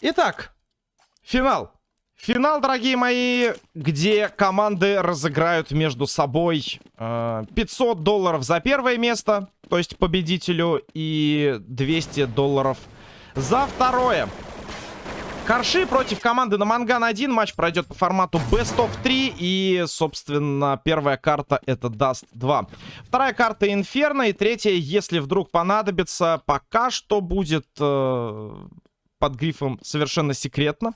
Итак, финал. Финал, дорогие мои, где команды разыграют между собой э, 500 долларов за первое место, то есть победителю, и 200 долларов за второе. Корши против команды на Манган 1. Матч пройдет по формату Best of 3. И, собственно, первая карта это Dust 2. Вторая карта Инферно. И третья, если вдруг понадобится, пока что будет э, под грифом совершенно секретно.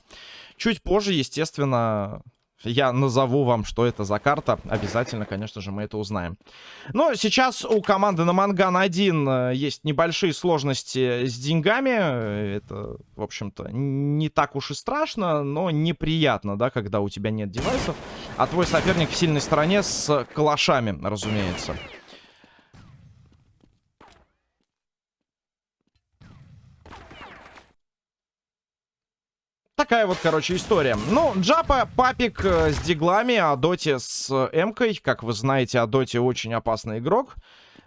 Чуть позже, естественно, я назову вам, что это за карта. Обязательно, конечно же, мы это узнаем. Но сейчас у команды на Манган 1 э, есть небольшие сложности с деньгами. Это, в общем-то, не так уж и страшно, но неприятно, да, когда у тебя нет девайсов. А твой соперник в сильной стороне с калашами, разумеется. Такая вот, короче, история. Ну, Джапа, папик э, с диглами, а Доти с Эмкой. Как вы знаете, а Доти очень опасный игрок.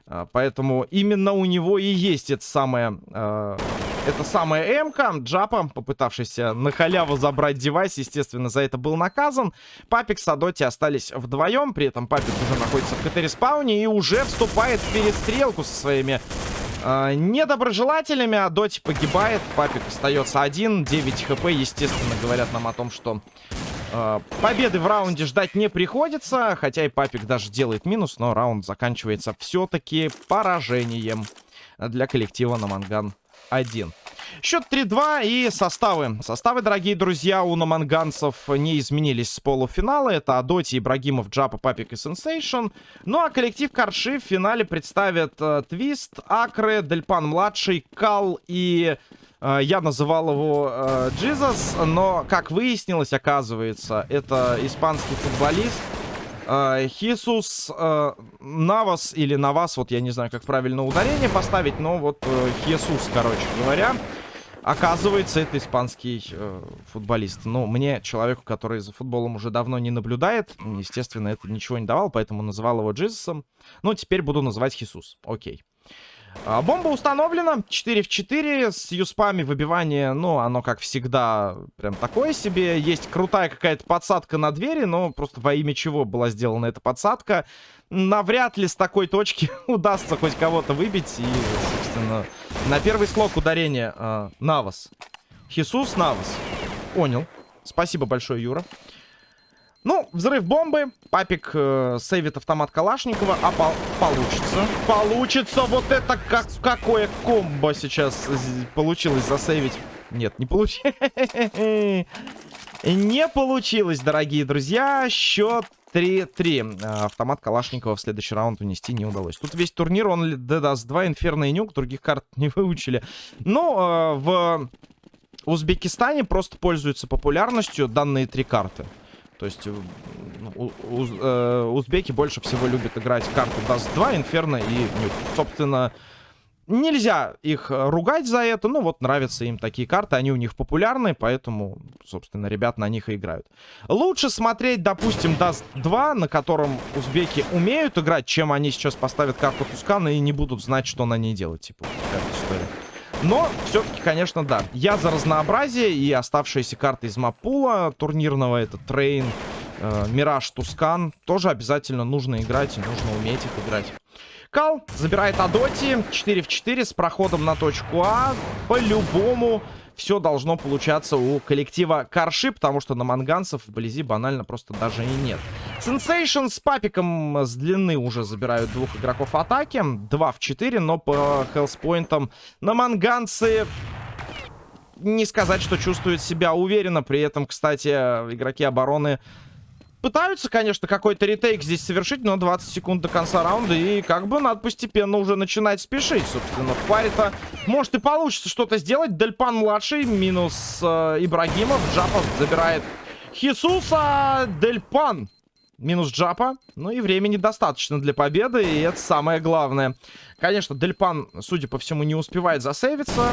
Э, поэтому именно у него и есть это самое... Э, это самая Эмка. Джапа, попытавшийся на халяву забрать девайс, естественно, за это был наказан. Папик с Адоти остались вдвоем. При этом Папик уже находится в КТ-респауне и уже вступает в перестрелку со своими э, недоброжелателями. А Доти погибает. Папик остается один. 9 хп, естественно, говорят нам о том, что э, победы в раунде ждать не приходится. Хотя и Папик даже делает минус, но раунд заканчивается все-таки поражением для коллектива Наманган 1. Счет 3-2 и составы. Составы, дорогие друзья, у наманганцев не изменились с полуфинала. Это Адоти, Ибрагимов, Джапа, Папик и Сенсейшн. Ну а коллектив Карши в финале представит э, Твист, Акры, Дельпан-младший, Кал и... Э, я называл его э, но, как выяснилось, оказывается, это испанский футболист, Uh, Хисус uh, Навас или Навас, вот я не знаю, как правильно ударение поставить, но вот uh, Хисус, короче говоря. Оказывается, это испанский э, футболист. Ну, мне, человеку, который за футболом уже давно не наблюдает, естественно, это ничего не давал, поэтому называл его Джизусом. Ну, теперь буду называть Хисус. Окей. А, бомба установлена. 4 в 4. С юспами выбивание, ну, оно, как всегда, прям такое себе. Есть крутая какая-то подсадка на двери, но просто во имя чего была сделана эта подсадка. Навряд ли с такой точки удастся хоть кого-то выбить. И, собственно, на первый слог ударения э, Навас. Хисус Навас. Понял. Спасибо большое, Юра. Ну, взрыв бомбы. Папик э, сейвит автомат Калашникова. А по получится. Получится. Вот это как какое комбо сейчас получилось засейвить. Нет, не получилось. Не получилось, дорогие друзья. Счет 3-3. Э, автомат Калашникова в следующий раунд унести не удалось. Тут весь турнир, он даст 2, Инферно и Нюк. Других карт не выучили. Ну, э, в Узбекистане просто пользуются популярностью данные три карты. То есть у, у, э, узбеки больше всего любят играть карту Dust 2, Инферно и Nuke. Собственно, нельзя их ругать за это. Ну вот, нравятся им такие карты, они у них популярны, поэтому, собственно, ребят на них и играют. Лучше смотреть, допустим, Dust 2, на котором узбеки умеют играть, чем они сейчас поставят карту Тускана и не будут знать, что на ней делать. Типа, такая история. Но все-таки, конечно, да. Я за разнообразие и оставшиеся карты из маппула турнирного. Это Train, э, Мираж, Тускан. Тоже обязательно нужно играть и нужно уметь их играть. Кал забирает Адоти. 4 в 4 с проходом на точку А. По-любому все должно получаться у коллектива Карши, потому что наманганцев вблизи банально просто даже и нет. Сенсейшн с папиком с длины уже забирают двух игроков атаки. 2 в 4, но по health point ам наманганцы не сказать, что чувствуют себя уверенно. При этом, кстати, игроки обороны пытаются, конечно, какой-то ретейк здесь совершить, но 20 секунд до конца раунда, и как бы надо постепенно уже начинать спешить, собственно. В паре-то может и получится что-то сделать. Дельпан-младший минус э, Ибрагимов. Джапов забирает Хисуса. Дельпан минус Джапа. Ну и времени достаточно для победы, и это самое главное. Конечно, Дельпан, судя по всему, не успевает засейвиться.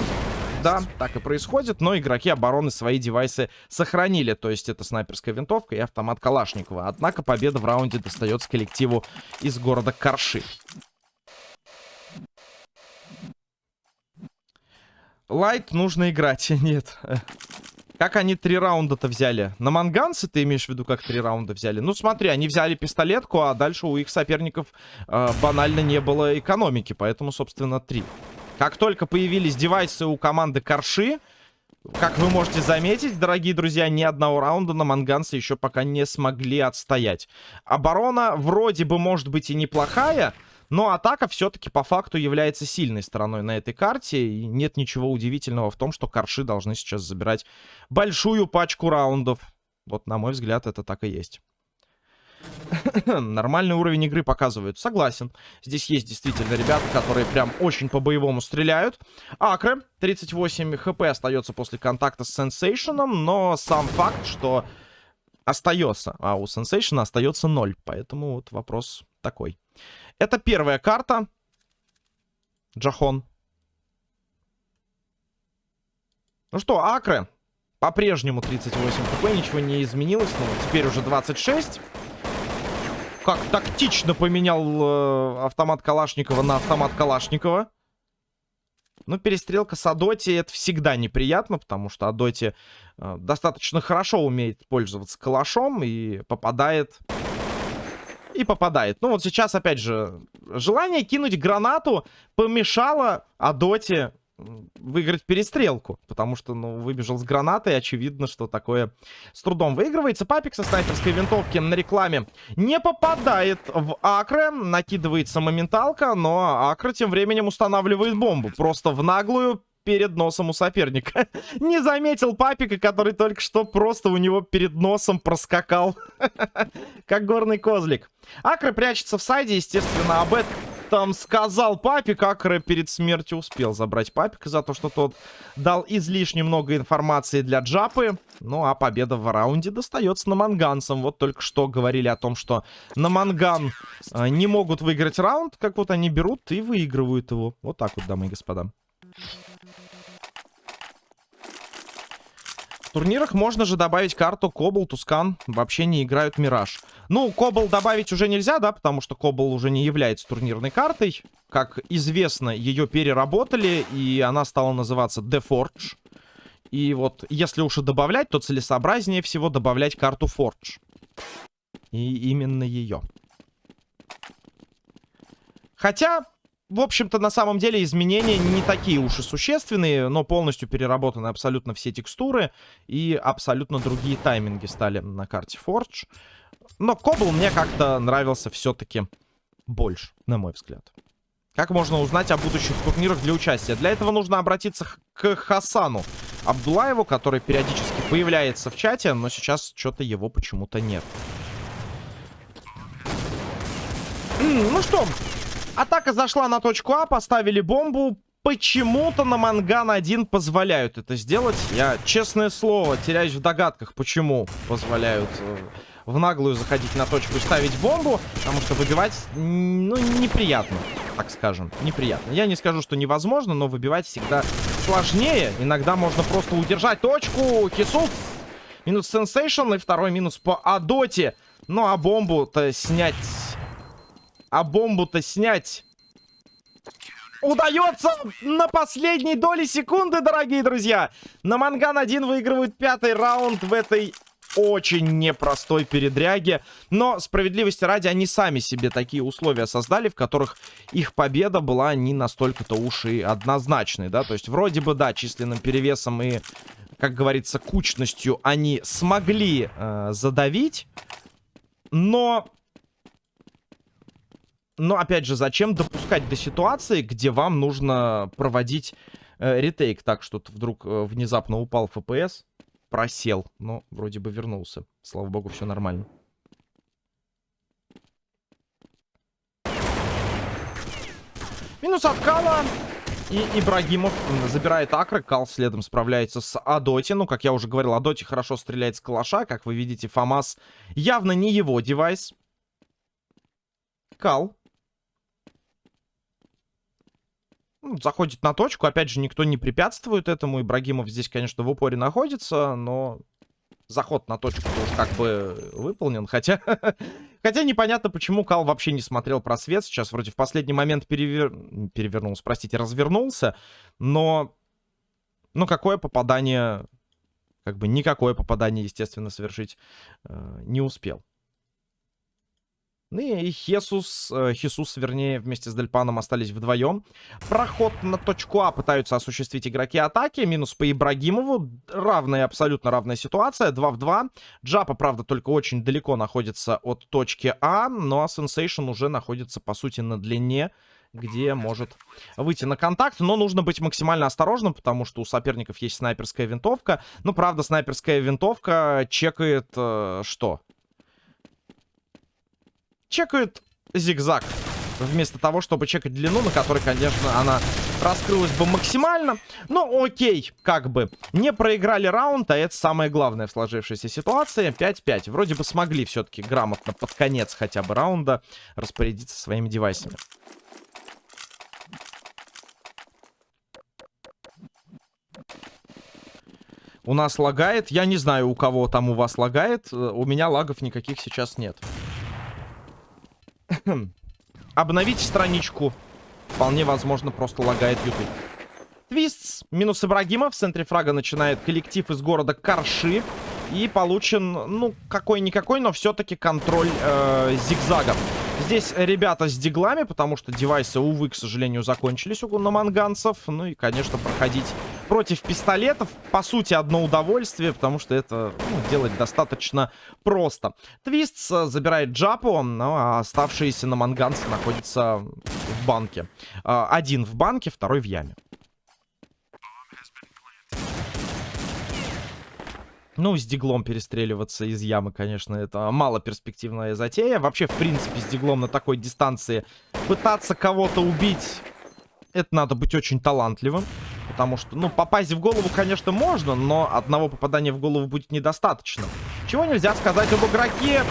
Да, так и происходит, но игроки обороны свои девайсы сохранили. То есть это снайперская винтовка и автомат Калашникова. Однако победа в раунде достается коллективу из города Карши. Лайт нужно играть. Нет. Как они три раунда-то взяли? На манганцы ты имеешь в виду, как три раунда взяли? Ну смотри, они взяли пистолетку, а дальше у их соперников э, банально не было экономики, поэтому, собственно, три. Как только появились девайсы у команды Корши, как вы можете заметить, дорогие друзья, ни одного раунда на манганцы еще пока не смогли отстоять. Оборона вроде бы может быть и неплохая, но атака все-таки по факту является сильной стороной на этой карте. И нет ничего удивительного в том, что корши должны сейчас забирать большую пачку раундов. Вот, на мой взгляд, это так и есть. Нормальный уровень игры показывают. Согласен. Здесь есть действительно ребята, которые прям очень по-боевому стреляют. Акре, 38 хп остается после контакта с Сенсейшеном, но сам факт, что остается, а у Сенсейшена остается 0. Поэтому вот вопрос такой. Это первая карта. Джахон. Ну что, Акре. По-прежнему 38 хп, ничего не изменилось. Но теперь уже 26. Как тактично поменял э, автомат Калашникова на автомат Калашникова. Ну, перестрелка с Адоти это всегда неприятно, потому что Адоти э, достаточно хорошо умеет пользоваться калашом и попадает и попадает. Ну вот сейчас, опять же, желание кинуть гранату помешало Адоте выиграть перестрелку. Потому что, ну, выбежал с гранатой. Очевидно, что такое с трудом выигрывается. Папик со снайперской винтовки на рекламе не попадает в Акре. Накидывается моменталка, но Акра тем временем устанавливает бомбу. Просто в наглую перед носом у соперника. Не заметил папика, который только что просто у него перед носом проскакал. Как горный козлик. Акра прячется в сайде, естественно, об этом сказал папик. Акра перед смертью успел забрать папика за то, что тот дал излишне много информации для Джапы. Ну, а победа в раунде достается на манганцам. Вот только что говорили о том, что на манган э, не могут выиграть раунд. Как вот они берут и выигрывают его. Вот так вот, дамы и господа. В турнирах можно же добавить карту Кобл, Тускан. Вообще не играют Мираж. Ну, Кобл добавить уже нельзя, да, потому что Кобл уже не является турнирной картой. Как известно, ее переработали, и она стала называться The Forge. И вот, если уж и добавлять, то целесообразнее всего добавлять карту Forge. И именно ее. Хотя, в общем-то, на самом деле изменения не такие уж и существенные, но полностью переработаны абсолютно все текстуры и абсолютно другие тайминги стали на карте Forge. Но Кобл мне как-то нравился все-таки больше, на мой взгляд. Как можно узнать о будущих турнирах для участия? Для этого нужно обратиться к Хасану Абдулаеву, который периодически появляется в чате, но сейчас что-то его почему-то нет. Ну что, Атака зашла на точку А, поставили бомбу. Почему-то на Манган-1 позволяют это сделать. Я, честное слово, теряюсь в догадках, почему позволяют э, в наглую заходить на точку и ставить бомбу. Потому что выбивать, ну, неприятно, так скажем. Неприятно. Я не скажу, что невозможно, но выбивать всегда сложнее. Иногда можно просто удержать точку. Хисус минус сенсейшн и второй минус по Адоте. Ну, а бомбу-то снять а бомбу-то снять удается на последней доли секунды, дорогие друзья. На Манган-1 выигрывают пятый раунд в этой очень непростой передряге. Но, справедливости ради, они сами себе такие условия создали, в которых их победа была не настолько-то уж и однозначной, да. То есть, вроде бы, да, численным перевесом и, как говорится, кучностью они смогли э, задавить. Но но, опять же, зачем допускать до ситуации, где вам нужно проводить э, ретейк так, что вдруг э, внезапно упал FPS, просел, но вроде бы вернулся. Слава богу, все нормально. Минус от Кала. И Ибрагимов забирает Акры. Кал следом справляется с Адоти. Ну, как я уже говорил, Адоти хорошо стреляет с калаша. Как вы видите, ФАМАС явно не его девайс. Кал Ну, заходит на точку. Опять же, никто не препятствует этому. Ибрагимов здесь, конечно, в упоре находится, но заход на точку тоже как бы выполнен. Хотя, хотя непонятно, почему Кал вообще не смотрел просвет. Сейчас вроде в последний момент перевер... перевернулся, простите, развернулся. Но, ну, какое попадание как бы никакое попадание, естественно, совершить э, не успел. Ну и Хесус, э, Хесус, вернее, вместе с Дельпаном остались вдвоем. Проход на точку А пытаются осуществить игроки атаки. Минус по Ибрагимову. Равная, абсолютно равная ситуация. 2 в 2. Джапа, правда, только очень далеко находится от точки А. Ну а Сенсейшн уже находится, по сути, на длине где может выйти на контакт. Но нужно быть максимально осторожным, потому что у соперников есть снайперская винтовка. Ну, правда, снайперская винтовка чекает э, что? Чекают зигзаг. Вместо того, чтобы чекать длину, на которой, конечно, она раскрылась бы максимально. Но окей, как бы. Не проиграли раунд, а это самое главное в сложившейся ситуации. 5-5. Вроде бы смогли все-таки грамотно под конец хотя бы раунда распорядиться своими девайсами. У нас лагает. Я не знаю, у кого там у вас лагает. У меня лагов никаких сейчас нет. Обновить страничку. Вполне возможно, просто лагает YouTube. Твистс минус Ибрагима. В центре фрага начинает коллектив из города Карши. И получен, ну, какой-никакой, но все-таки контроль э, зигзагом. Здесь ребята с диглами, потому что девайсы, увы, к сожалению, закончились у наманганцев. Ну и, конечно, проходить против пистолетов, по сути, одно удовольствие, потому что это ну, делать достаточно просто. Твист забирает Джапу, ну, а оставшиеся наманганцы находятся в банке. А, один в банке, второй в яме. Ну, с диглом перестреливаться из ямы, конечно, это мало перспективная затея. Вообще, в принципе, с диглом на такой дистанции пытаться кого-то убить, это надо быть очень талантливым. Потому что, ну, попасть в голову, конечно, можно, но одного попадания в голову будет недостаточно. Чего нельзя сказать об игроке.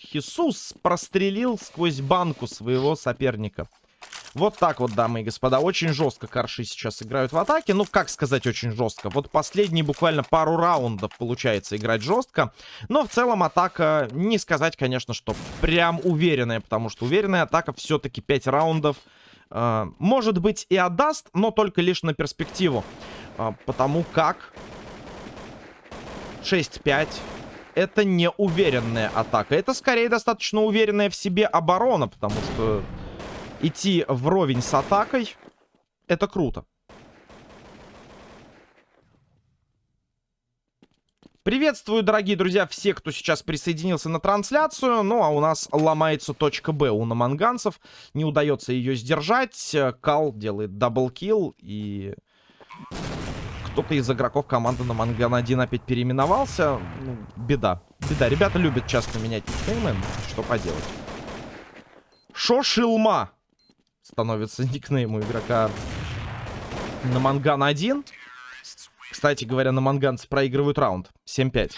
Хисус прострелил сквозь банку своего соперника. Вот так вот, дамы и господа. Очень жестко Карши сейчас играют в атаке. Ну, как сказать очень жестко? Вот последние буквально пару раундов получается играть жестко. Но в целом атака, не сказать, конечно, что прям уверенная. Потому что уверенная атака все-таки 5 раундов. Э, может быть и отдаст, но только лишь на перспективу. Э, потому как 6-5 это не уверенная атака. Это скорее достаточно уверенная в себе оборона, потому что идти вровень с атакой, это круто. Приветствую, дорогие друзья, все, кто сейчас присоединился на трансляцию. Ну, а у нас ломается точка Б у наманганцев. Не удается ее сдержать. Кал делает double kill. И кто-то из игроков команды Наманган 1 опять переименовался. Ну, беда. Беда. Ребята любят часто менять никнеймы. Что поделать. Шошилма становится никнейм у игрока Наманган 1. Кстати говоря, наманганцы проигрывают раунд. 7-5.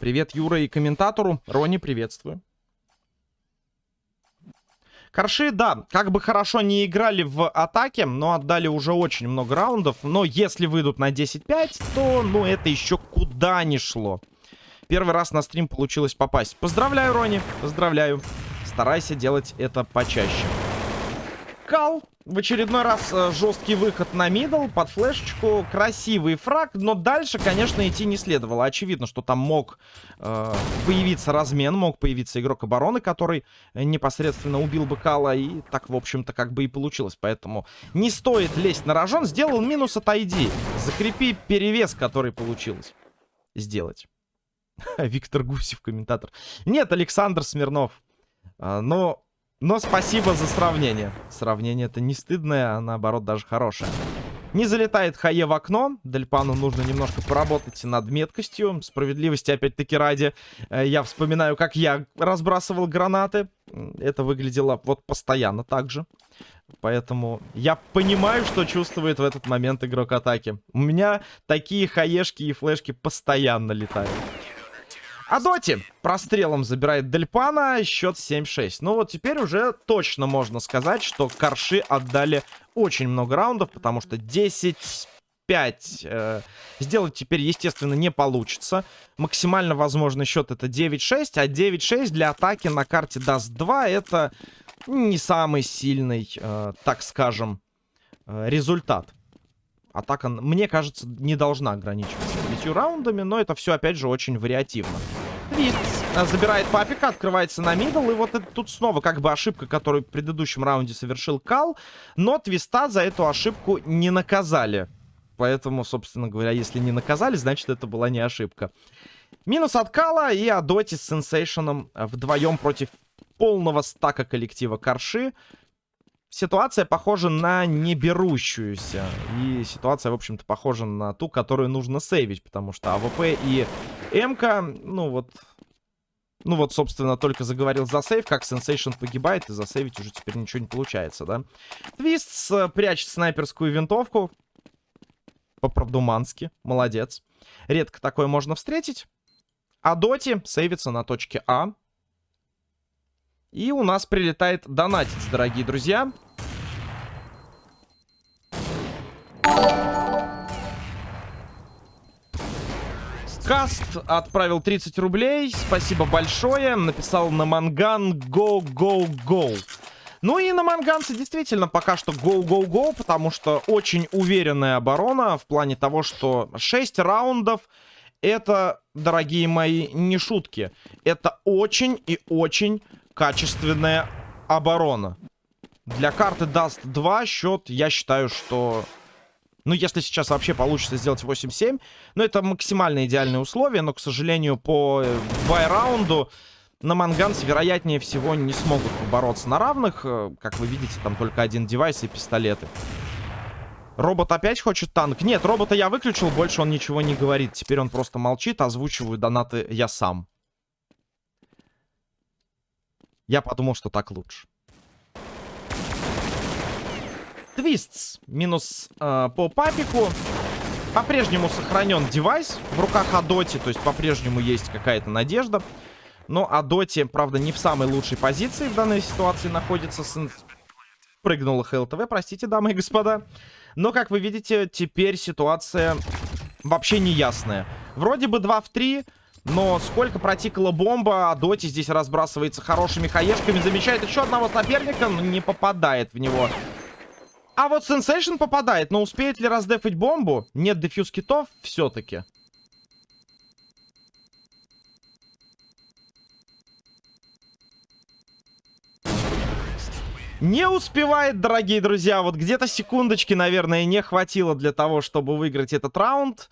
Привет Юра и комментатору. Рони, приветствую. Корши, да, как бы хорошо не играли в атаке, но отдали уже очень много раундов. Но если выйдут на 10-5, то, ну, это еще куда не шло. Первый раз на стрим получилось попасть. Поздравляю, Рони, поздравляю. Старайся делать это почаще. Кал в очередной раз э, жесткий выход на мидл под флешечку. Красивый фраг, но дальше, конечно, идти не следовало. Очевидно, что там мог э, появиться размен, мог появиться игрок обороны, который непосредственно убил бы Кала. И так, в общем-то, как бы и получилось. Поэтому не стоит лезть на рожон. Сделал минус от ID. Закрепи перевес, который получилось сделать. Виктор Гусев, комментатор. Нет, Александр Смирнов. А, но но спасибо за сравнение. Сравнение это не стыдное, а наоборот даже хорошее. Не залетает Хае в окно. Дельпану нужно немножко поработать над меткостью. Справедливости опять-таки ради. Э, я вспоминаю, как я разбрасывал гранаты. Это выглядело вот постоянно так же. Поэтому я понимаю, что чувствует в этот момент игрок атаки. У меня такие хаешки и флешки постоянно летают. А Доти прострелом забирает Дельпана, счет 7-6. Ну вот теперь уже точно можно сказать, что Корши отдали очень много раундов, потому что 10... 5 э, сделать теперь, естественно, не получится. Максимально возможный счет это 9-6, а 9-6 для атаки на карте даст 2 это не самый сильный, э, так скажем, э, результат. Атака, мне кажется, не должна ограничиваться девятью раундами, но это все, опять же, очень вариативно. Твист э, забирает папика, открывается на мидл, и вот это тут снова как бы ошибка, которую в предыдущем раунде совершил Кал, но Твиста за эту ошибку не наказали. Поэтому, собственно говоря, если не наказали, значит, это была не ошибка. Минус от Кала и Адоти с Сенсейшеном вдвоем против полного стака коллектива Карши. Ситуация похожа на неберущуюся. И ситуация, в общем-то, похожа на ту, которую нужно сейвить. Потому что АВП и МК, ну вот... Ну вот, собственно, только заговорил за сейв, как Сенсейшн погибает, и засейвить уже теперь ничего не получается, да? Твист прячет снайперскую винтовку. По-продумански. Молодец. Редко такое можно встретить. А Доти сейвится на точке А. И у нас прилетает донатец, дорогие друзья. Каст отправил 30 рублей. Спасибо большое. Написал на манган go, go, go. Ну и на манганце действительно пока что go-go-go, потому что очень уверенная оборона в плане того, что 6 раундов это, дорогие мои, не шутки. Это очень и очень качественная оборона. Для карты Dust 2 счет, я считаю, что... Ну, если сейчас вообще получится сделать 8-7, ну, это максимально идеальные условия, но, к сожалению, по бай-раунду на Манганс, вероятнее всего, не смогут побороться на равных. Э, как вы видите, там только один девайс и пистолеты. Робот опять хочет танк? Нет, робота я выключил, больше он ничего не говорит. Теперь он просто молчит, озвучиваю донаты я сам. Я подумал, что так лучше. Твистс. Минус э, по папику. По-прежнему сохранен девайс в руках Адоти. То есть по-прежнему есть какая-то надежда. Но Адоти, правда, не в самой лучшей позиции в данной ситуации находится. Сын... Прыгнула ХЛТВ, простите, дамы и господа. Но, как вы видите, теперь ситуация вообще неясная. Вроде бы 2 в 3, но сколько протикала бомба, а Доти здесь разбрасывается хорошими хаешками. Замечает еще одного соперника, но не попадает в него. А вот Сенсейшн попадает, но успеет ли раздефать бомбу? Нет дефьюз китов все-таки. Не успевает, дорогие друзья. Вот где-то секундочки, наверное, не хватило для того, чтобы выиграть этот раунд.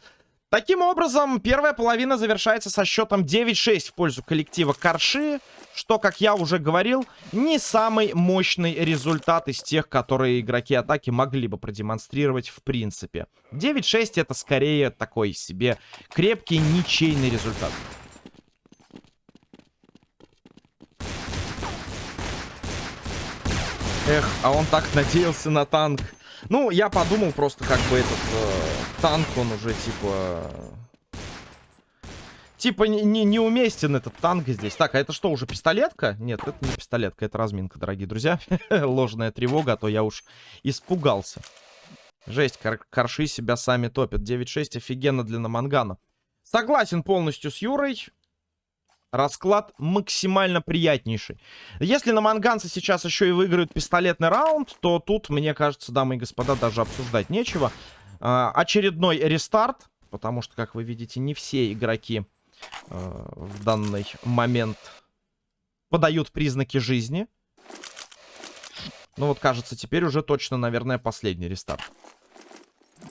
Таким образом, первая половина завершается со счетом 9-6 в пользу коллектива Карши, что, как я уже говорил, не самый мощный результат из тех, которые игроки атаки могли бы продемонстрировать в принципе. 9-6 это скорее такой себе крепкий ничейный результат. Эх, а он так надеялся на танк. Ну, я подумал просто, как бы этот э, танк, он уже типа... Типа не, не, неуместен этот танк здесь. Так, а это что, уже пистолетка? Нет, это не пистолетка, это разминка, дорогие друзья. Ложная тревога, а то я уж испугался. Жесть, кар корши себя сами топят. 9-6 офигенно для Намангана. Согласен полностью с Юрой. Расклад максимально приятнейший. Если на манганцы сейчас еще и выиграют пистолетный раунд, то тут, мне кажется, дамы и господа, даже обсуждать нечего. А, очередной рестарт, потому что, как вы видите, не все игроки в данный момент подают признаки жизни. Ну вот, кажется, теперь уже точно, наверное, последний рестарт.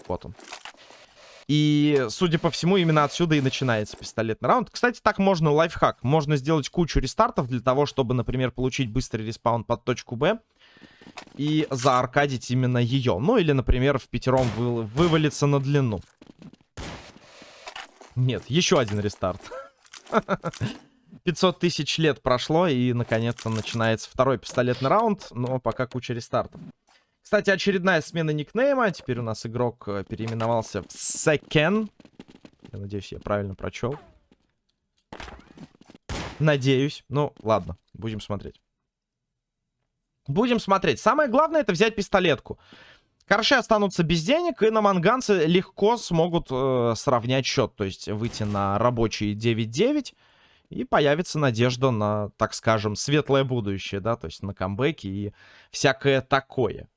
Вот он. И, судя по всему, именно отсюда и начинается пистолетный раунд. Кстати, так можно лайфхак. Можно сделать кучу рестартов для того, чтобы, например, получить быстрый респаун под точку Б. И зааркадить именно ее. Ну, или, например, в пятером вы... вывалиться на длину. Нет, еще один рестарт. 500 тысяч лет прошло, и, наконец-то, начинается второй пистолетный раунд. Но пока куча рестартов. Кстати, очередная смена никнейма. Теперь у нас игрок э, переименовался в Секен. Я надеюсь, я правильно прочел. Надеюсь. Ну, ладно, будем смотреть. Будем смотреть. Самое главное, это взять пистолетку. Корши останутся без денег, и на манганцы легко смогут э, сравнять счет. То есть выйти на рабочий 9-9. И появится надежда на, так скажем, светлое будущее, да, то есть на камбэки и всякое такое.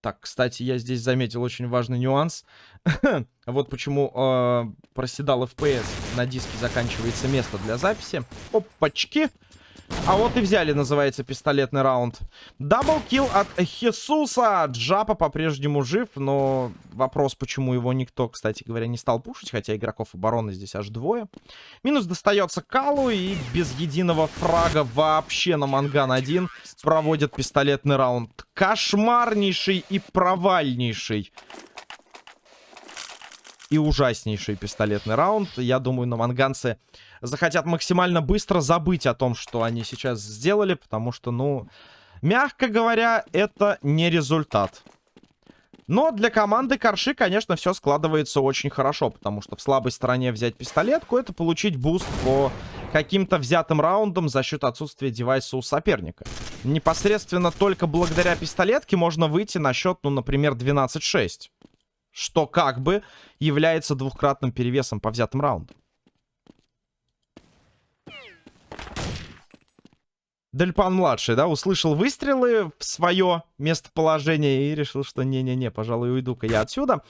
Так, кстати, я здесь заметил очень важный нюанс. вот почему э, проседал FPS. На диске заканчивается место для записи. Опачки. А вот и взяли, называется, пистолетный раунд. Даблкил от Хесуса. Джапа по-прежнему жив, но вопрос, почему его никто, кстати говоря, не стал пушить, хотя игроков обороны здесь аж двое. Минус достается Калу, и без единого фрага вообще на Манган 1 проводят пистолетный раунд. Кошмарнейший и провальнейший и ужаснейший пистолетный раунд. Я думаю, наманганцы захотят максимально быстро забыть о том, что они сейчас сделали, потому что, ну, мягко говоря, это не результат. Но для команды Корши, конечно, все складывается очень хорошо, потому что в слабой стороне взять пистолетку, это получить буст по каким-то взятым раундам за счет отсутствия девайса у соперника. Непосредственно только благодаря пистолетке можно выйти на счет, ну, например, 12-6 что как бы является двухкратным перевесом по взятым раундам. Дельпан-младший, да, услышал выстрелы в свое местоположение и решил, что не-не-не, пожалуй, уйду-ка я отсюда.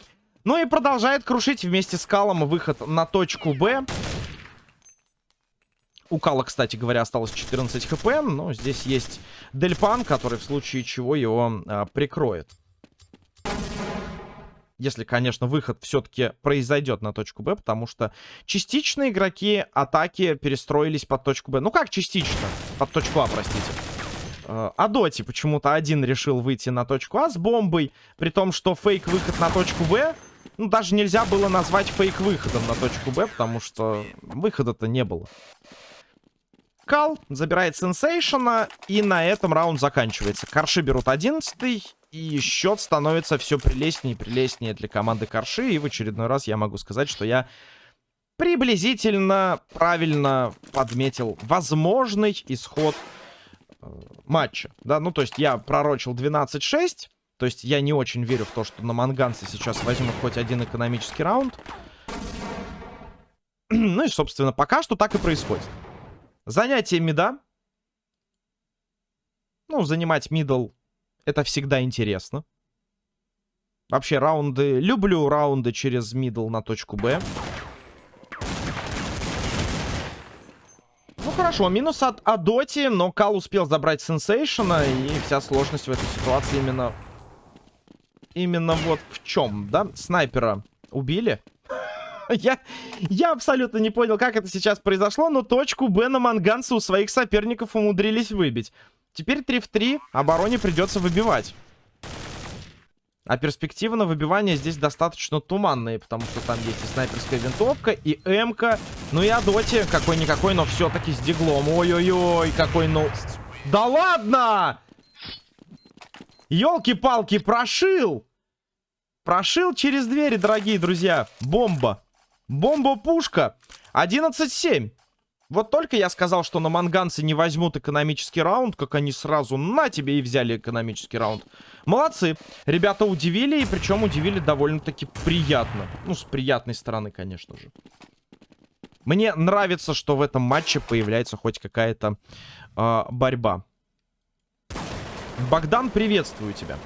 Ну и продолжает крушить вместе с Калом выход на точку Б. У Кала, кстати говоря, осталось 14 хп, но здесь есть Дельпан, который в случае чего его а, прикроет. Если, конечно, выход все-таки произойдет на точку Б, потому что частично игроки атаки перестроились под точку Б. Ну как частично? Под точку А, простите. Э, а Доти почему-то один решил выйти на точку А с бомбой, при том, что фейк-выход на точку Б, ну, даже нельзя было назвать фейк-выходом на точку Б, потому что выхода-то не было. Кал забирает сенсейшена, и на этом раунд заканчивается. Корши берут 11 и счет становится все прелестнее и прелестнее для команды Корши. И в очередной раз я могу сказать, что я приблизительно правильно подметил возможный исход э, матча. Да, ну то есть я пророчил 12-6. То есть я не очень верю в то, что на манганцы сейчас возьмут хоть один экономический раунд. ну и, собственно, пока что так и происходит. Занятие мида. Ну, занимать мидл это всегда интересно. Вообще, раунды... Люблю раунды через мидл на точку Б. Ну, хорошо, минус от Адоти, но Кал успел забрать Сенсейшена, и вся сложность в этой ситуации именно... Именно вот в чем, да? Снайпера убили. Я, я абсолютно не понял, как это сейчас произошло, но точку Б на Манганца у своих соперников умудрились выбить. Теперь 3 в 3. Обороне придется выбивать. А перспективы на выбивание здесь достаточно туманные, потому что там есть и снайперская винтовка, и МК, ну и Адоти, какой-никакой, но все-таки с диглом. Ой-ой-ой, какой ну... Да ладно! Елки-палки, прошил! Прошил через двери, дорогие друзья. Бомба. Бомба-пушка. 11-7. Вот только я сказал, что на манганцы не возьмут экономический раунд, как они сразу на тебе и взяли экономический раунд. Молодцы. Ребята удивили, и причем удивили довольно-таки приятно. Ну, с приятной стороны, конечно же. Мне нравится, что в этом матче появляется хоть какая-то э, борьба. Богдан, приветствую тебя.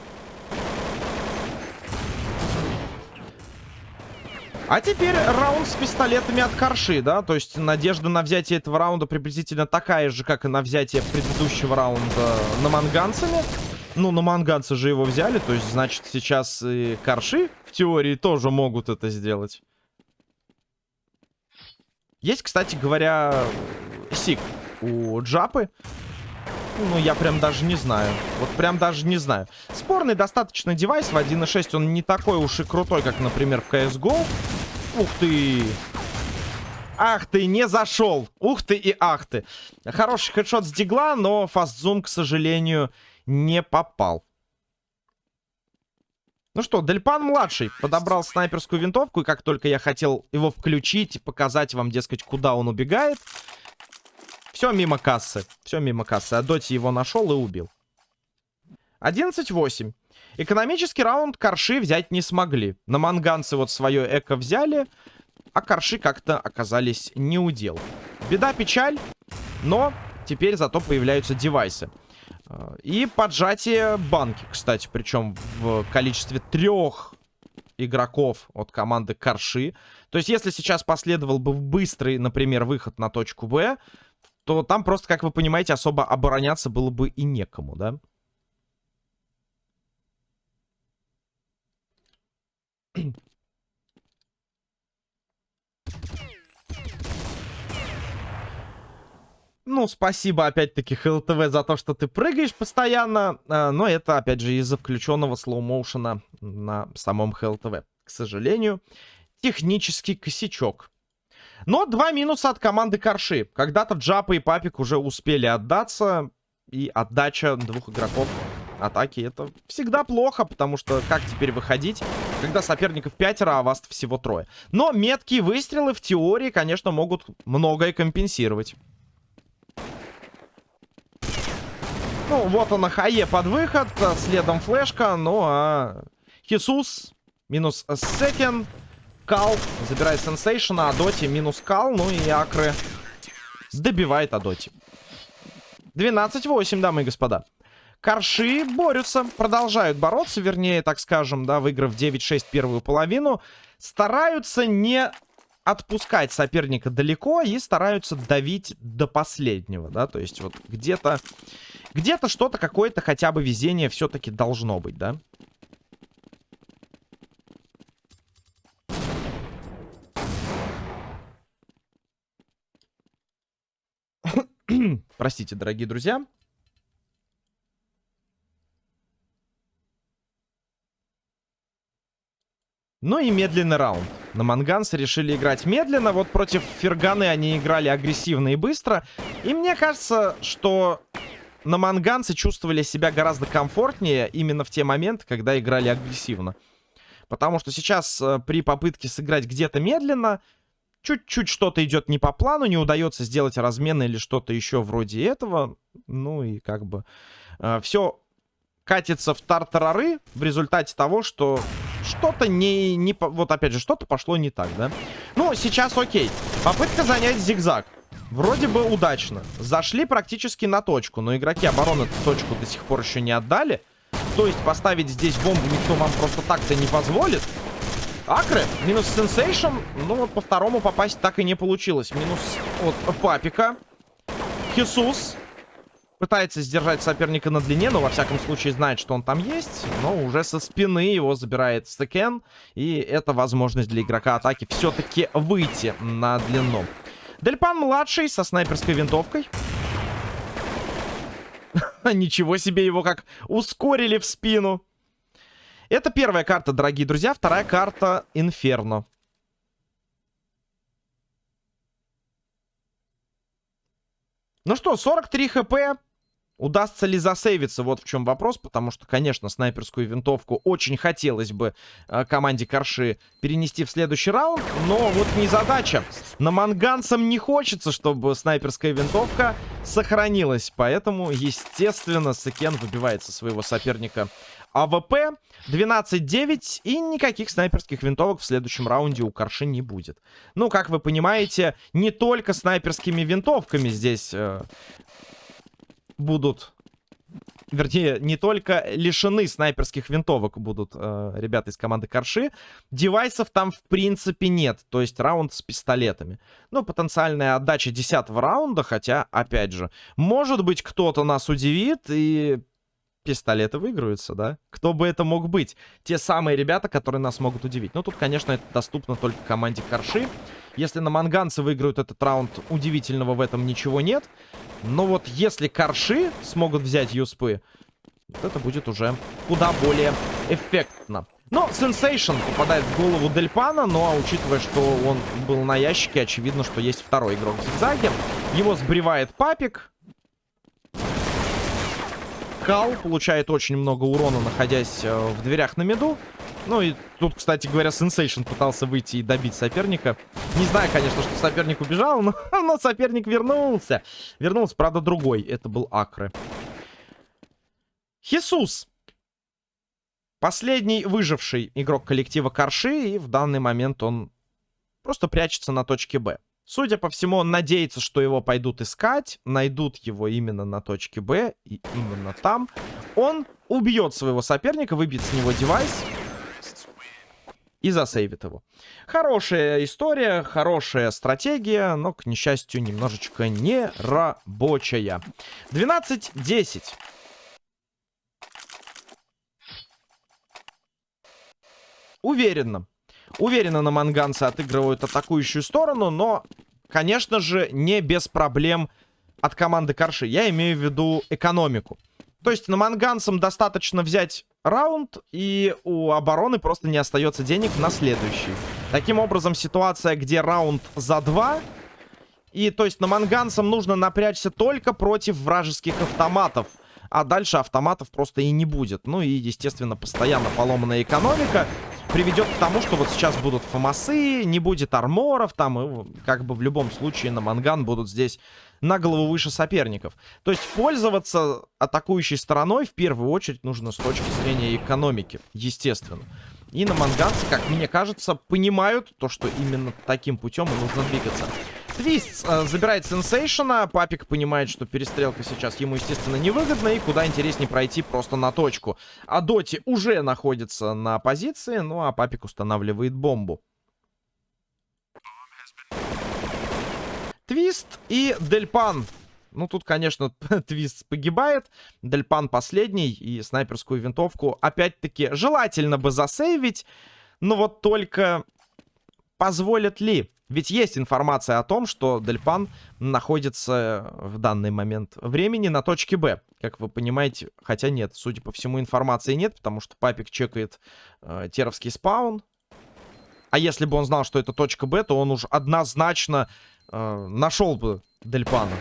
А теперь раунд с пистолетами от Карши, да? То есть надежда на взятие этого раунда приблизительно такая же, как и на взятие предыдущего раунда на манганцами. Ну, на манганцы же его взяли, то есть, значит, сейчас и Карши в теории тоже могут это сделать. Есть, кстати говоря, сик у Джапы. Ну, я прям даже не знаю. Вот прям даже не знаю. Спорный достаточно девайс в 1.6. Он не такой уж и крутой, как, например, в CSGO. Ух ты! Ах ты, не зашел. Ух ты и ах ты. Хороший хедшот с дигла, но фастзум, к сожалению, не попал. Ну что, Дельпан-младший подобрал снайперскую винтовку, и как только я хотел его включить и показать вам, дескать, куда он убегает, все мимо кассы. Все мимо кассы. А Доти его нашел и убил. 11-8. Экономический раунд Корши взять не смогли. На манганцы вот свое эко взяли, а Корши как-то оказались не удел. Беда, печаль, но теперь зато появляются девайсы. Э, и поджатие банки, кстати, причем в количестве трех игроков от команды Карши. То есть, если сейчас последовал бы быстрый, например, выход на точку Б, то там просто, как вы понимаете, особо обороняться было бы и некому, да? Ну, спасибо, опять-таки, ХЛТВ за то, что ты прыгаешь постоянно. А, но это, опять же, из-за включенного слоу-моушена на самом ХЛТВ. К сожалению, технический косячок. Но два минуса от команды Корши. Когда-то Джапа и Папик уже успели отдаться. И отдача двух игроков атаки это всегда плохо, потому что как теперь выходить, когда соперников пятеро, а вас всего трое. Но меткие выстрелы в теории, конечно, могут многое компенсировать. Ну, вот он, Хае под выход, следом флешка, ну а Хисус минус секен. Кал забирает сенсейшена, Адоти минус Кал, ну и Акры добивает Адоти. 12-8, дамы и господа. Корши борются, продолжают бороться, вернее, так скажем, да, выиграв 9-6 первую половину. Стараются не отпускать соперника далеко и стараются давить до последнего, да, то есть вот где-то где-то что-то, какое-то хотя бы везение все-таки должно быть, да. Простите, дорогие друзья. Ну и медленный раунд. На Мангансе решили играть медленно. Вот против Ферганы они играли агрессивно и быстро. И мне кажется, что на Манганце чувствовали себя гораздо комфортнее именно в те моменты, когда играли агрессивно. Потому что сейчас э, при попытке сыграть где-то медленно, чуть-чуть что-то идет не по плану, не удается сделать размен или что-то еще вроде этого. Ну и как бы э, все катится в тартарары в результате того, что что-то не, не... Вот опять же, что-то пошло не так, да? Ну, сейчас окей. Попытка занять зигзаг. Вроде бы удачно. Зашли практически на точку, но игроки обороны точку до сих пор еще не отдали. То есть поставить здесь бомбу никто вам просто так-то не позволит. Акры, минус сенсейшн. Ну вот по второму попасть так и не получилось. Минус от Папика. Хисус. Пытается сдержать соперника на длине, но во всяком случае знает, что он там есть. Но уже со спины его забирает стекен. И это возможность для игрока атаки все-таки выйти на длину. Дельпан-младший со снайперской винтовкой. Ничего себе его как ускорили в спину. Это первая карта, дорогие друзья. Вторая карта Инферно. Ну что, 43 хп. Удастся ли засейвиться? Вот в чем вопрос, потому что, конечно, снайперскую винтовку очень хотелось бы э, команде Корши перенести в следующий раунд, но вот незадача. Наманганцам не хочется, чтобы снайперская винтовка сохранилась, поэтому, естественно, Секен выбивает со своего соперника АВП 12-9 и никаких снайперских винтовок в следующем раунде у Корши не будет. Ну, как вы понимаете, не только снайперскими винтовками здесь э, будут... Вернее, не только лишены снайперских винтовок будут э, ребята из команды Корши. Девайсов там в принципе нет. То есть раунд с пистолетами. Ну, потенциальная отдача 10 раунда. Хотя, опять же, может быть кто-то нас удивит и пистолеты выиграются, да? Кто бы это мог быть? Те самые ребята, которые нас могут удивить. Ну, тут, конечно, это доступно только команде Корши. Если на манганцы выиграют этот раунд, удивительного в этом ничего нет. Но вот если Корши смогут взять юспы, вот это будет уже куда более эффектно. Но Сенсейшн попадает в голову Дельпана, но учитывая, что он был на ящике, очевидно, что есть второй игрок в зигзаге. Его сбривает Папик. Кал получает очень много урона, находясь э, в дверях на миду. Ну и тут, кстати говоря, Сенсейшн пытался выйти и добить соперника. Не знаю, конечно, что соперник убежал, но, но соперник вернулся. Вернулся, правда, другой. Это был Акры. Хисус. Последний выживший игрок коллектива Карши. И в данный момент он просто прячется на точке Б. Судя по всему, он надеется, что его пойдут искать, найдут его именно на точке Б, и именно там. Он убьет своего соперника, выбьет с него девайс и засейвит его. Хорошая история, хорошая стратегия, но, к несчастью, немножечко не рабочая. 12-10. Уверенно. Уверенно на манганцы отыгрывают атакующую сторону, но, конечно же, не без проблем от команды Корши. Я имею в виду экономику. То есть на манганцам достаточно взять раунд, и у обороны просто не остается денег на следующий. Таким образом, ситуация, где раунд за два... И, то есть, на манганцам нужно напрячься только против вражеских автоматов. А дальше автоматов просто и не будет. Ну и, естественно, постоянно поломанная экономика приведет к тому, что вот сейчас будут фомасы, не будет арморов там, и как бы в любом случае на манган будут здесь на голову выше соперников. То есть пользоваться атакующей стороной в первую очередь нужно с точки зрения экономики, естественно. И наманганцы, как мне кажется, понимают то, что именно таким путем и нужно двигаться. Твист э, забирает сенсейшена. Папик понимает, что перестрелка сейчас ему, естественно, невыгодна. И куда интереснее пройти просто на точку. Адоти уже находится на позиции. Ну, а Папик устанавливает бомбу. Твист и Дельпан. Ну, тут, конечно, Твист погибает. Дельпан последний. И снайперскую винтовку, опять-таки, желательно бы засейвить. Но вот только позволят ли ведь есть информация о том, что Дельпан находится в данный момент времени на точке Б. Как вы понимаете, хотя нет, судя по всему, информации нет, потому что папик чекает э, теровский спаун. А если бы он знал, что это точка Б, то он уж однозначно э, нашел бы Дельпана.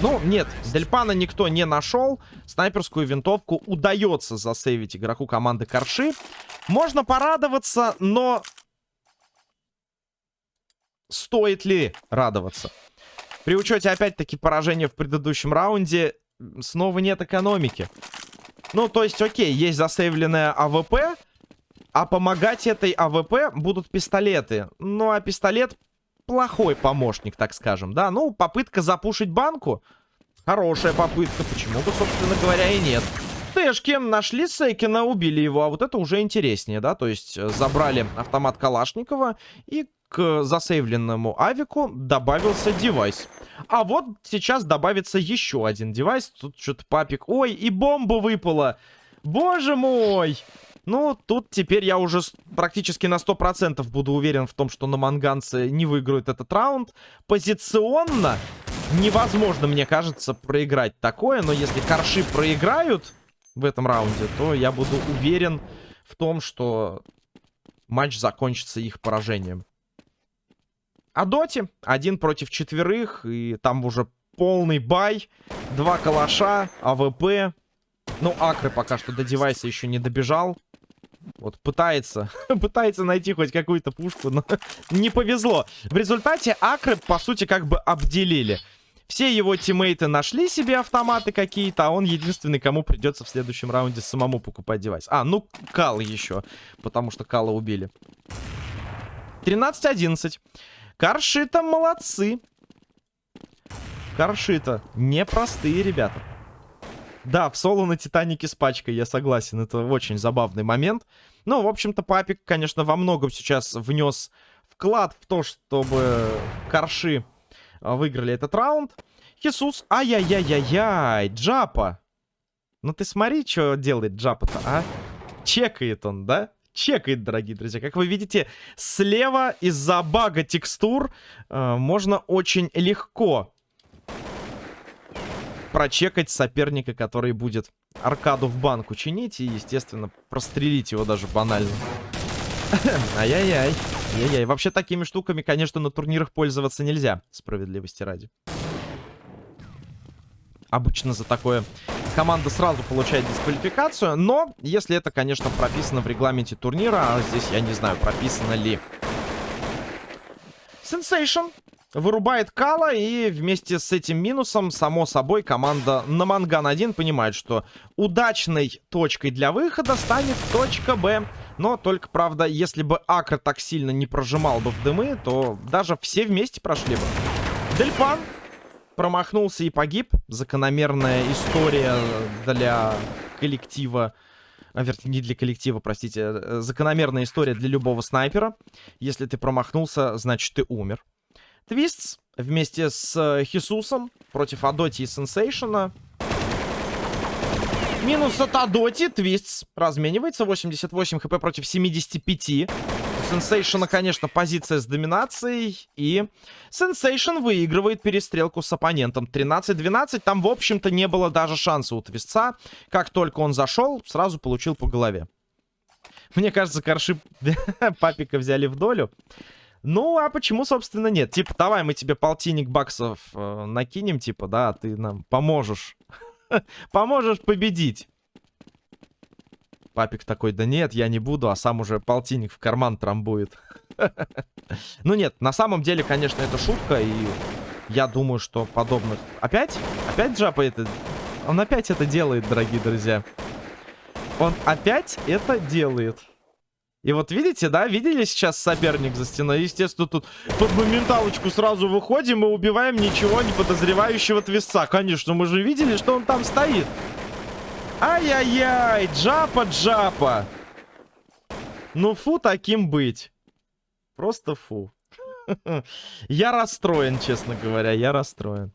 Ну, нет, Дельпана никто не нашел. Снайперскую винтовку удается засейвить игроку команды Корши. Можно порадоваться, но стоит ли радоваться? При учете, опять-таки, поражения в предыдущем раунде, снова нет экономики. Ну, то есть, окей, есть засейвленная АВП, а помогать этой АВП будут пистолеты. Ну, а пистолет плохой помощник, так скажем, да? Ну, попытка запушить банку. Хорошая попытка, почему бы, собственно говоря, и нет. Тэшки нашли Сейкина, убили его, а вот это уже интереснее, да? То есть э, забрали автомат Калашникова и к засейвленному авику добавился девайс. А вот сейчас добавится еще один девайс. Тут что-то папик. Ой, и бомба выпала. Боже мой. Ну, тут теперь я уже практически на 100% буду уверен в том, что наманганцы не выиграют этот раунд. Позиционно невозможно, мне кажется, проиграть такое. Но если корши проиграют в этом раунде, то я буду уверен в том, что матч закончится их поражением. Адоти один против четверых, и там уже полный buy, два калаша, АВП. Ну, Акры пока что до девайса еще не добежал. Вот пытается, пытается найти хоть какую-то пушку, но не повезло. В результате Акры, по сути, как бы обделили. Все его тиммейты нашли себе автоматы какие-то, а он единственный, кому придется в следующем раунде самому покупать девайс. А, ну, Кал еще, потому что Кала убили. 13-11. Каршита молодцы. Каршита непростые ребята. Да, в соло на Титанике с пачкой, я согласен. Это очень забавный момент. Ну, в общем-то, Папик, конечно, во многом сейчас внес вклад в то, чтобы Карши а, выиграли этот раунд. Хисус, ай-яй-яй-яй-яй, Джапа. Ну ты смотри, что делает Джапа-то, а? Чекает он, да? Чекает, дорогие друзья. Как вы видите, слева из-за бага текстур э, можно очень легко прочекать соперника, который будет аркаду в банку чинить и, естественно, прострелить его даже банально. Ай-яй-яй. Ай-яй. Вообще такими штуками, конечно, на турнирах пользоваться нельзя, справедливости ради. Обычно за такое команда сразу получает дисквалификацию. Но, если это, конечно, прописано в регламенте турнира, а здесь я не знаю, прописано ли. Sensation вырубает Кала, и вместе с этим минусом, само собой, команда на Манган 1 понимает, что удачной точкой для выхода станет точка Б. Но только, правда, если бы Акр так сильно не прожимал бы в дымы, то даже все вместе прошли бы. Дельпан промахнулся и погиб. Закономерная история для коллектива. А, вернее, не для коллектива, простите. Э, закономерная история для любого снайпера. Если ты промахнулся, значит ты умер. Твистс вместе с э, Хисусом против Адоти и Сенсейшена. Минус от Адоти. Твистс разменивается. 88 хп против 75. Сенсейшена, конечно, позиция с доминацией. И Сенсейшн выигрывает перестрелку с оппонентом. 13-12. Там, в общем-то, не было даже шанса у Твистца. Как только он зашел, сразу получил по голове. Мне кажется, корши папика взяли в долю. Ну, а почему, собственно, нет? Типа, давай мы тебе полтинник баксов э, накинем, типа, да, ты нам поможешь. поможешь победить. Папик такой, да нет, я не буду, а сам уже полтинник в карман трамбует. ну нет, на самом деле, конечно, это шутка, и я думаю, что подобных... Опять? Опять Джапа это... Он опять это делает, дорогие друзья. Он опять это делает. И вот видите, да, видели сейчас соперник за стеной? Естественно, тут под моменталочку сразу выходим и убиваем ничего не подозревающего твиста. Конечно, мы же видели, что он там стоит. Ай-яй-яй, джапа-джапа. Ну фу таким быть. Просто фу. Я расстроен, честно говоря, я расстроен.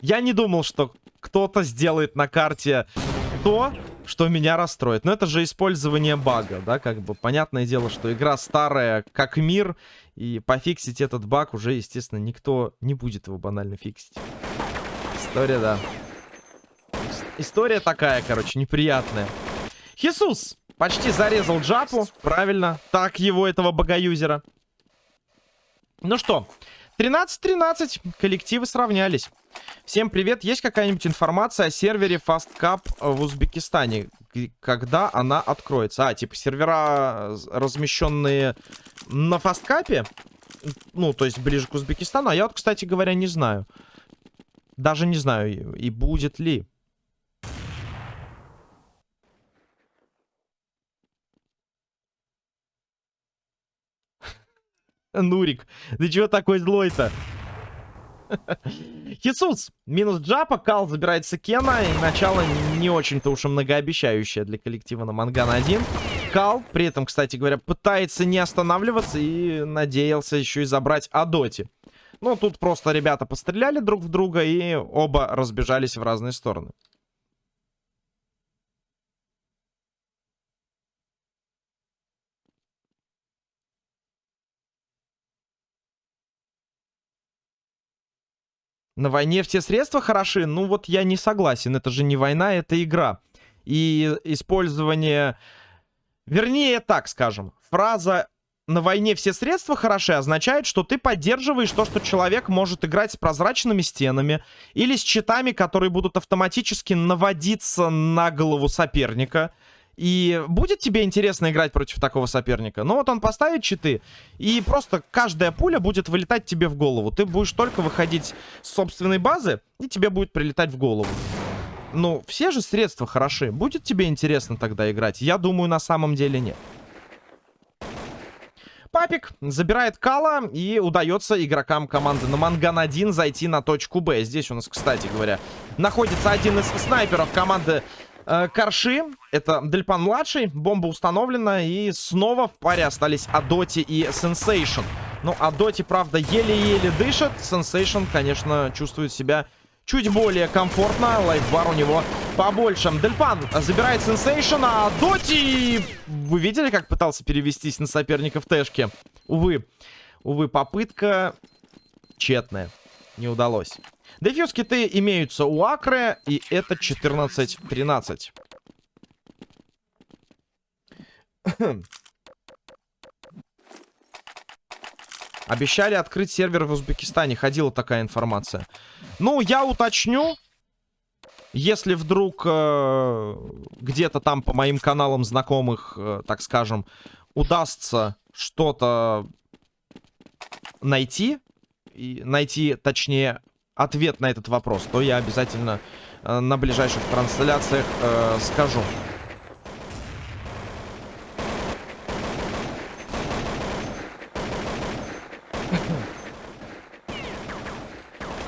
Я не думал, что кто-то сделает на карте то, что меня расстроит. Но это же использование бага, да, как бы. Понятное дело, что игра старая, как мир, и пофиксить этот баг уже, естественно, никто не будет его банально фиксить. История, да. История такая, короче, неприятная. Хисус почти зарезал Джапу, правильно, так его, этого богоюзера. Ну что, 13-13, коллективы сравнялись. Всем привет. Есть какая-нибудь информация о сервере FastCap в Узбекистане? Когда она откроется? А, типа сервера, размещенные на FastCap? Ну, то есть ближе к Узбекистану. А я вот, кстати говоря, не знаю. Даже не знаю, и будет ли. Нурик, ты чего такой злой-то? Хисус, минус Джапа, Кал забирается Кена, и начало не очень-то уж и многообещающее для коллектива на Манган 1. Кал, при этом, кстати говоря, пытается не останавливаться и надеялся еще и забрать Адоти. Ну, тут просто ребята постреляли друг в друга и оба разбежались в разные стороны. На войне все средства хороши? Ну вот я не согласен. Это же не война, это игра. И использование... Вернее, так скажем. Фраза «на войне все средства хороши» означает, что ты поддерживаешь то, что человек может играть с прозрачными стенами или с щитами, которые будут автоматически наводиться на голову соперника. И будет тебе интересно играть против такого соперника? Ну вот он поставит читы, и просто каждая пуля будет вылетать тебе в голову. Ты будешь только выходить с собственной базы, и тебе будет прилетать в голову. Ну, все же средства хороши. Будет тебе интересно тогда играть? Я думаю, на самом деле нет. Папик забирает Кала, и удается игрокам команды Наманган-1 зайти на точку Б. Здесь у нас, кстати говоря, находится один из снайперов команды Корши, это Дельпан-младший, бомба установлена, и снова в паре остались Адоти и Сенсейшн. Ну, Адоти, правда, еле-еле дышит, Сенсейшн, конечно, чувствует себя чуть более комфортно, лайфбар у него побольше. Дельпан забирает Сенсейшн, Адоти... Вы видели, как пытался перевестись на соперника в тэшке? Увы, увы, попытка тщетная, не удалось. Defuse kit ы имеются у Акры, и это 14-13. Обещали открыть сервер в Узбекистане. Ходила такая информация. Ну, я уточню. Если вдруг э, где-то там по моим каналам знакомых, э, так скажем, удастся что-то найти, и найти, точнее, ответ на этот вопрос, то я обязательно э, на ближайших трансляциях э, скажу.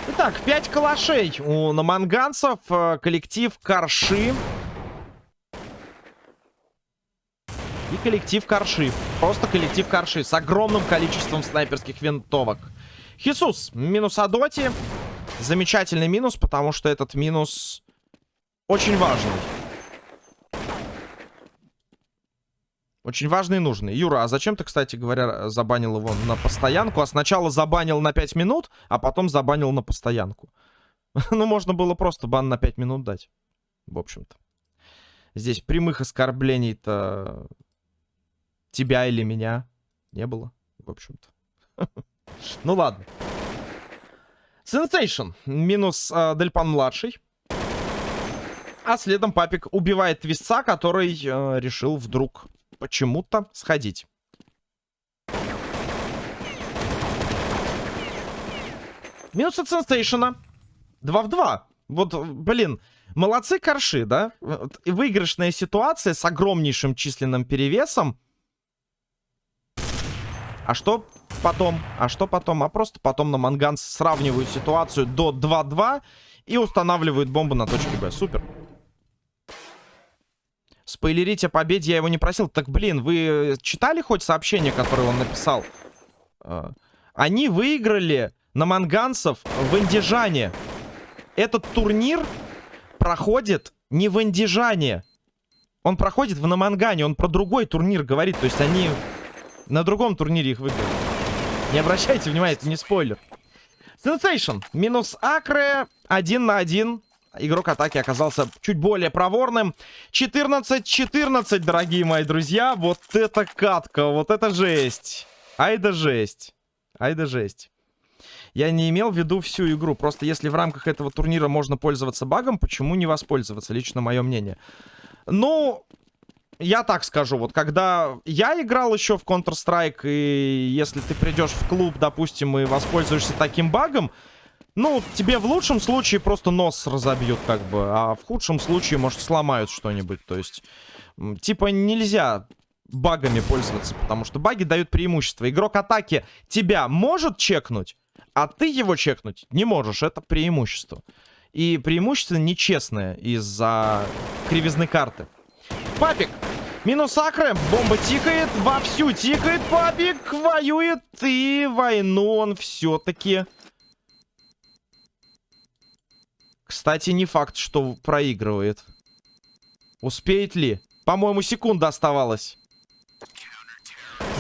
Итак, 5 калашей у наманганцев. Э, коллектив Корши. И коллектив Корши. Просто коллектив Корши с огромным количеством снайперских винтовок. Хисус минус Адоти. Замечательный минус, потому что этот минус очень важный. Очень важный и нужный. Юра, а зачем ты, кстати говоря, забанил его на постоянку? А сначала забанил на 5 минут, а потом забанил на постоянку. ну, можно было просто бан на 5 минут дать. В общем-то. Здесь прямых оскорблений-то тебя или меня не было. В общем-то. ну, ладно. Сенсейшн. Минус э, Дельпан-младший. А следом папик убивает твистца, который э, решил вдруг почему-то сходить. Минус от Сенстейшена. 2 в 2. Вот, блин, молодцы корши, да? Выигрышная ситуация с огромнейшим численным перевесом. А что потом? А что потом? А просто потом на Манган сравнивают ситуацию до 2-2 и устанавливают бомбу на точке Б. Супер. Спойлерить о победе я его не просил. Так, блин, вы читали хоть сообщение, которое он написал? А, они выиграли на манганцев в Индижане. Этот турнир проходит не в Индижане. Он проходит в Намангане. Он про другой турнир говорит. То есть они на другом турнире их выиграли. Не обращайте внимания, это не спойлер. Sensation. Минус Акре. Один на один игрок атаки оказался чуть более проворным. 14-14, дорогие мои друзья. Вот это катка, вот это жесть. Ай да жесть. Ай да жесть. Я не имел в виду всю игру. Просто если в рамках этого турнира можно пользоваться багом, почему не воспользоваться? Лично мое мнение. Ну, я так скажу. Вот когда я играл еще в Counter-Strike, и если ты придешь в клуб, допустим, и воспользуешься таким багом, ну, тебе в лучшем случае просто нос разобьют, как бы. А в худшем случае, может, сломают что-нибудь. То есть, типа, нельзя багами пользоваться, потому что баги дают преимущество. Игрок атаки тебя может чекнуть, а ты его чекнуть не можешь. Это преимущество. И преимущество нечестное из-за кривизны карты. Папик. Минус акры. Бомба тикает. Вовсю тикает. Папик воюет. И войну он все-таки Кстати, не факт, что проигрывает. Успеет ли? По-моему, секунда оставалась.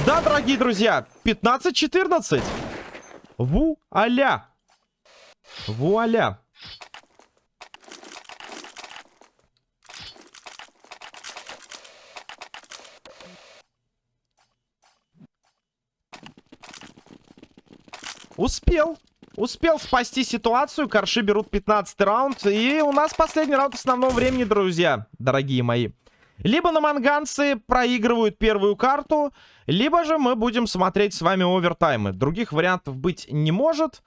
Да, дорогие друзья, 15-14. Вуаля. Вуаля. Успел. Успел спасти ситуацию. Корши берут 15 раунд. И у нас последний раунд основного времени, друзья. Дорогие мои. Либо наманганцы проигрывают первую карту, либо же мы будем смотреть с вами овертаймы. Других вариантов быть не может.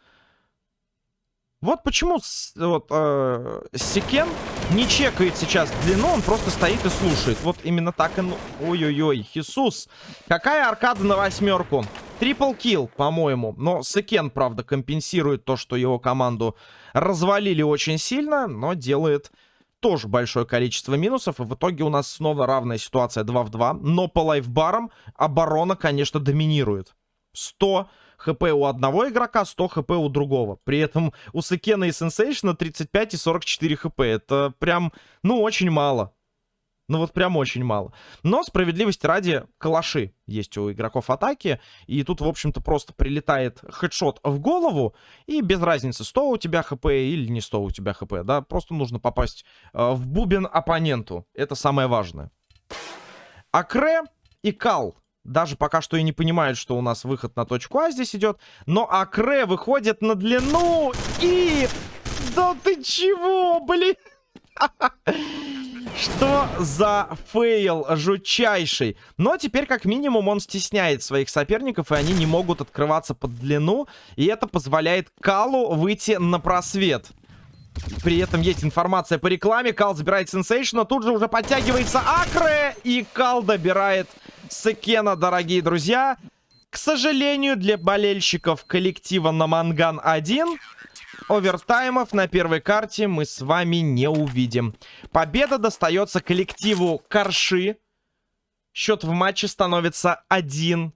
Вот почему вот, э, Сикен не чекает сейчас длину, он просто стоит и слушает. Вот именно так и... Ой-ой-ой, Хисус. Какая аркада на восьмерку? Triple kill, по-моему. Но Сикен, правда, компенсирует то, что его команду развалили очень сильно, но делает тоже большое количество минусов. И в итоге у нас снова равная ситуация 2 в 2. Но по лайфбарам оборона, конечно, доминирует. 100 хп у одного игрока, 100 хп у другого. При этом у Секена и Сенсейшна 35 и 44 хп. Это прям, ну, очень мало. Ну вот прям очень мало. Но справедливости ради, калаши есть у игроков атаки. И тут, в общем-то, просто прилетает хедшот в голову. И без разницы, 100 у тебя хп или не 100 у тебя хп. Да, просто нужно попасть э, в бубен оппоненту. Это самое важное. Акре и Кал даже пока что и не понимают, что у нас выход на точку А здесь идет. Но Акре выходит на длину и... Да ты чего, блин? Что за фейл жутчайший? Но теперь, как минимум, он стесняет своих соперников, и они не могут открываться под длину. И это позволяет Калу выйти на просвет. При этом есть информация по рекламе. Кал забирает сенсейшн, но тут же уже подтягивается Акре. И Кал добирает Секена, дорогие друзья. К сожалению, для болельщиков коллектива на Манган 1 овертаймов на первой карте мы с вами не увидим. Победа достается коллективу Корши. Счет в матче становится 1-0.